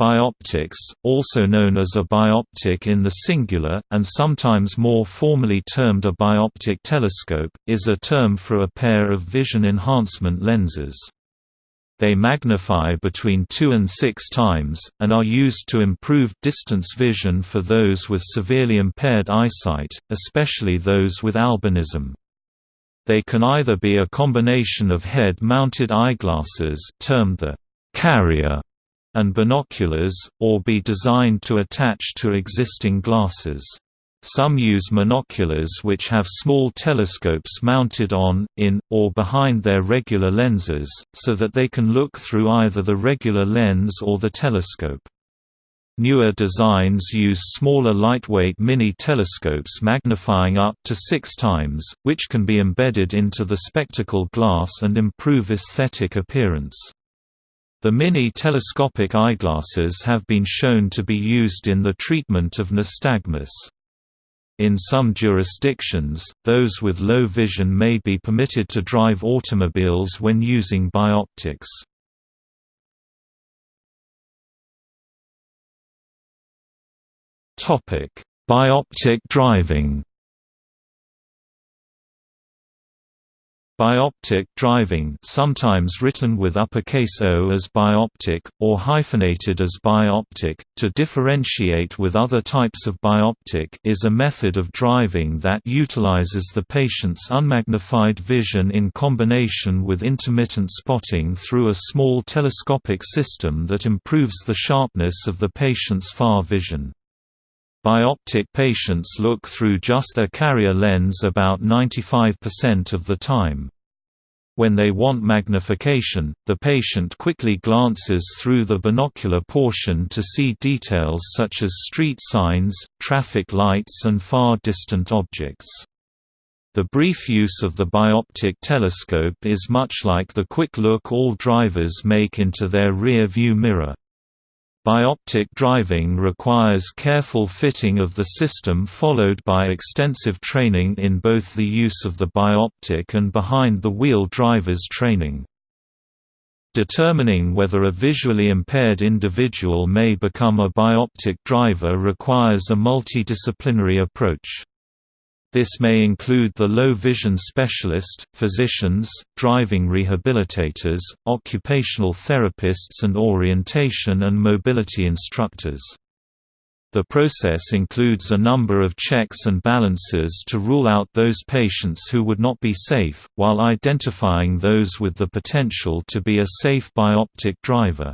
Bioptics, also known as a bioptic in the singular, and sometimes more formally termed a bioptic telescope, is a term for a pair of vision enhancement lenses. They magnify between 2 and 6 times, and are used to improve distance vision for those with severely impaired eyesight, especially those with albinism. They can either be a combination of head-mounted eyeglasses termed the carrier and binoculars, or be designed to attach to existing glasses. Some use monoculars which have small telescopes mounted on, in, or behind their regular lenses, so that they can look through either the regular lens or the telescope. Newer designs use smaller lightweight mini-telescopes magnifying up to six times, which can be embedded into the spectacle glass and improve aesthetic appearance. The mini-telescopic eyeglasses have been shown to be used in the treatment of nystagmus. In some jurisdictions, those with low vision may be permitted to drive automobiles when using bioptics. Bioptic driving Bioptic driving sometimes written with uppercase O as bioptic, or hyphenated as bioptic, to differentiate with other types of bioptic is a method of driving that utilizes the patient's unmagnified vision in combination with intermittent spotting through a small telescopic system that improves the sharpness of the patient's far vision. Bioptic patients look through just their carrier lens about 95% of the time. When they want magnification, the patient quickly glances through the binocular portion to see details such as street signs, traffic lights and far distant objects. The brief use of the bioptic telescope is much like the quick look all drivers make into their rear view mirror. Bioptic driving requires careful fitting of the system followed by extensive training in both the use of the bioptic and behind-the-wheel driver's training. Determining whether a visually impaired individual may become a bioptic driver requires a multidisciplinary approach. This may include the low vision specialist, physicians, driving rehabilitators, occupational therapists and orientation and mobility instructors. The process includes a number of checks and balances to rule out those patients who would not be safe, while identifying those with the potential to be a safe bioptic driver.